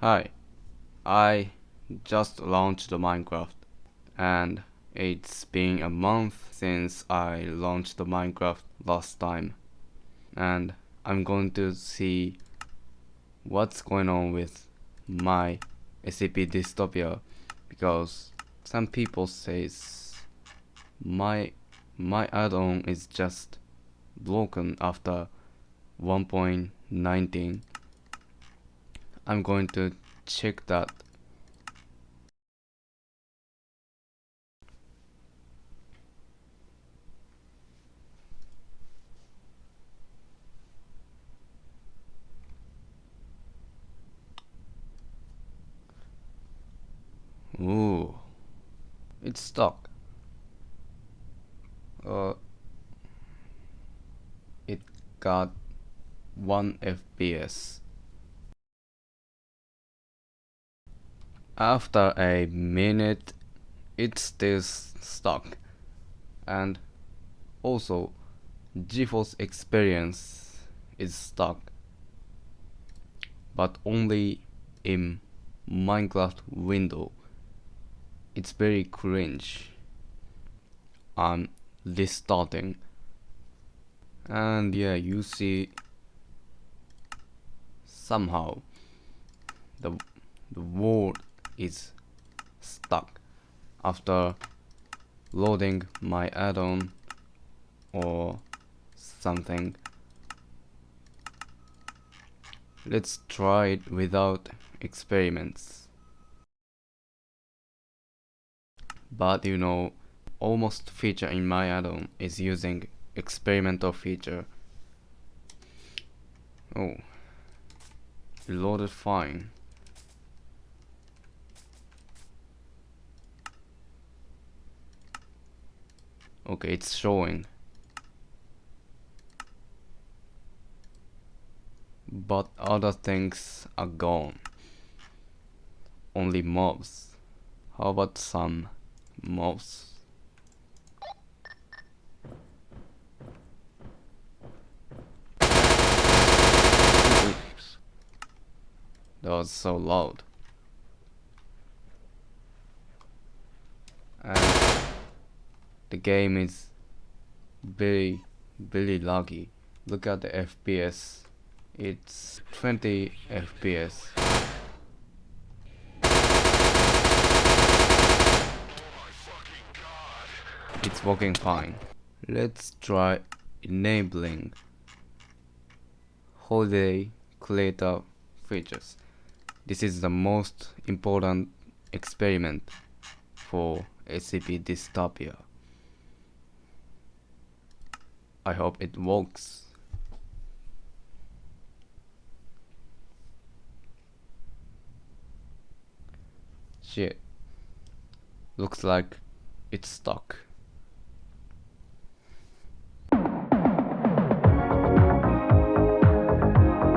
Hi, I just launched the Minecraft and it's been a month since I launched the Minecraft last time. And I'm going to see what's going on with my SCP dystopia because some people says my my add-on is just broken after 1.19 I'm going to check that Ooh, it's stuck. Uh, it got 1 FPS. After a minute, it's still stuck. And also, GeForce Experience is stuck. But only in Minecraft window. It's very cringe. I'm restarting. And yeah, you see somehow the the world is stuck after loading my add-on or something. Let's try it without experiments. But you know almost feature in my add-on is using experimental feature. Oh. Loaded fine Okay, it's showing. But other things are gone. Only mobs. How about some mobs? That was so loud. And the game is very very laggy. Look at the FPS it's 20 FPS it's working fine. Let's try enabling holiday creator features. This is the most important experiment for SCP dystopia I hope it works. Shit. Looks like it's stuck.